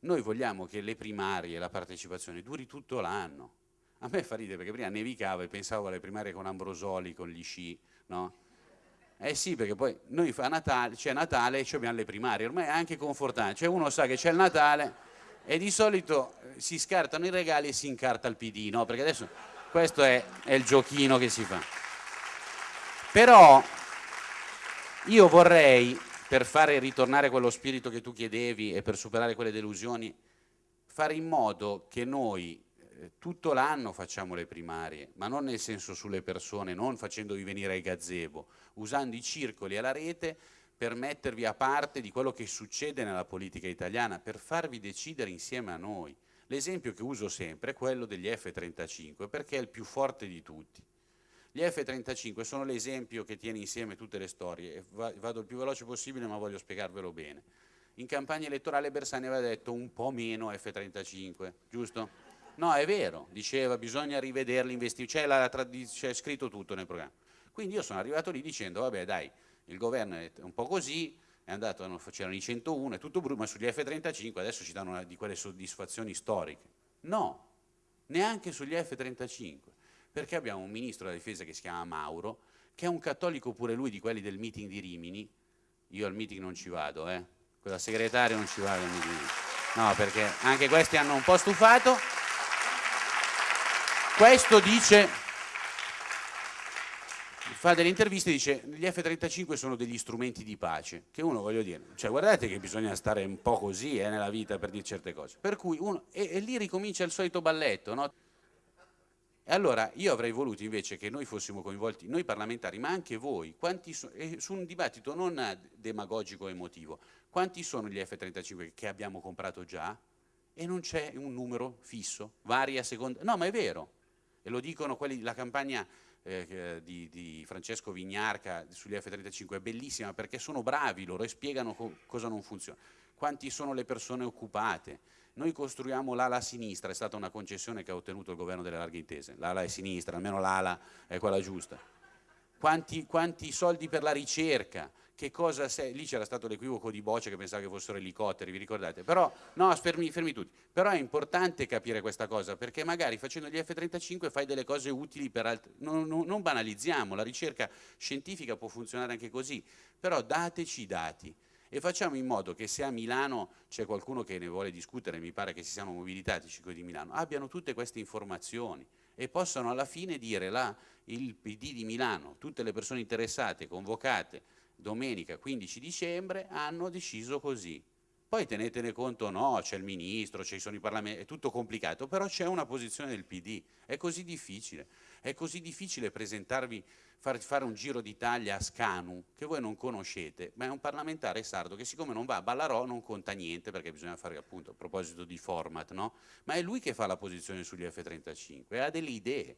noi vogliamo che le primarie, la partecipazione duri tutto l'anno. A me fa ridere perché prima nevicava e pensavo alle primarie con Ambrosoli, con gli sci, no? Eh sì, perché poi noi fa Natale, c'è Natale e abbiamo le primarie, ormai è anche confortante, cioè uno sa che c'è il Natale e di solito eh, si scartano i regali e si incarta il PD, no? Perché adesso questo è, è il giochino che si fa. Però io vorrei, per fare ritornare quello spirito che tu chiedevi e per superare quelle delusioni, fare in modo che noi eh, tutto l'anno facciamo le primarie, ma non nel senso sulle persone, non facendovi venire ai gazebo, usando i circoli e la rete per mettervi a parte di quello che succede nella politica italiana, per farvi decidere insieme a noi. L'esempio che uso sempre è quello degli F-35, perché è il più forte di tutti. Gli F-35 sono l'esempio che tiene insieme tutte le storie, vado il più veloce possibile ma voglio spiegarvelo bene. In campagna elettorale Bersani aveva detto un po' meno F-35, giusto? No, è vero, diceva bisogna l'investimento, c'è scritto tutto nel programma. Quindi io sono arrivato lì dicendo, vabbè dai, il governo è un po' così, è andato, c'erano i 101, è tutto brutto, ma sugli F-35 adesso ci danno una di quelle soddisfazioni storiche. No, neanche sugli F-35, perché abbiamo un ministro della difesa che si chiama Mauro, che è un cattolico pure lui di quelli del meeting di Rimini, io al meeting non ci vado, eh, quella segretaria non ci vado al meeting, no, perché anche questi hanno un po' stufato, questo dice, fa delle interviste e dice gli F-35 sono degli strumenti di pace, che uno voglio dire, cioè guardate che bisogna stare un po' così eh, nella vita per dire certe cose, per cui uno, e, e lì ricomincia il solito balletto, no? E allora io avrei voluto invece che noi fossimo coinvolti, noi parlamentari, ma anche voi, so, su un dibattito non demagogico emotivo, quanti sono gli F-35 che abbiamo comprato già? E non c'è un numero fisso, varia seconda, no ma è vero, e lo dicono quelli, la campagna eh, di, di, Francesco Vignarca sugli F-35 è bellissima perché sono bravi loro e spiegano co cosa non funziona. Quanti sono le persone occupate? Noi costruiamo l'ala sinistra, è stata una concessione che ha ottenuto il governo delle larghe intese, l'ala è sinistra, almeno l'ala è quella giusta. Quanti, quanti soldi per la ricerca? che cosa sei, lì c'era stato l'equivoco di Boccia che pensava che fossero elicotteri, vi ricordate? Però, no, fermi, fermi tutti, però è importante capire questa cosa, perché magari facendo gli F-35 fai delle cose utili per altri, non, non, non banalizziamo, la ricerca scientifica può funzionare anche così, però dateci i dati, e facciamo in modo che se a Milano c'è qualcuno che ne vuole discutere, mi pare che si siano mobilitati i circoli di Milano, abbiano tutte queste informazioni e possano alla fine dire là, il PD di Milano, tutte le persone interessate, convocate, domenica 15 dicembre hanno deciso così. Poi tenetene conto, no, c'è il ministro, ci sono i parlamenti, è tutto complicato, però c'è una posizione del PD, è così difficile, è così difficile presentarvi, far, fare un giro d'Italia a Scanu, che voi non conoscete, ma è un parlamentare sardo che siccome non va a Ballarò non conta niente, perché bisogna fare appunto a proposito di format, no? Ma è lui che fa la posizione sugli F-35 e ha delle idee.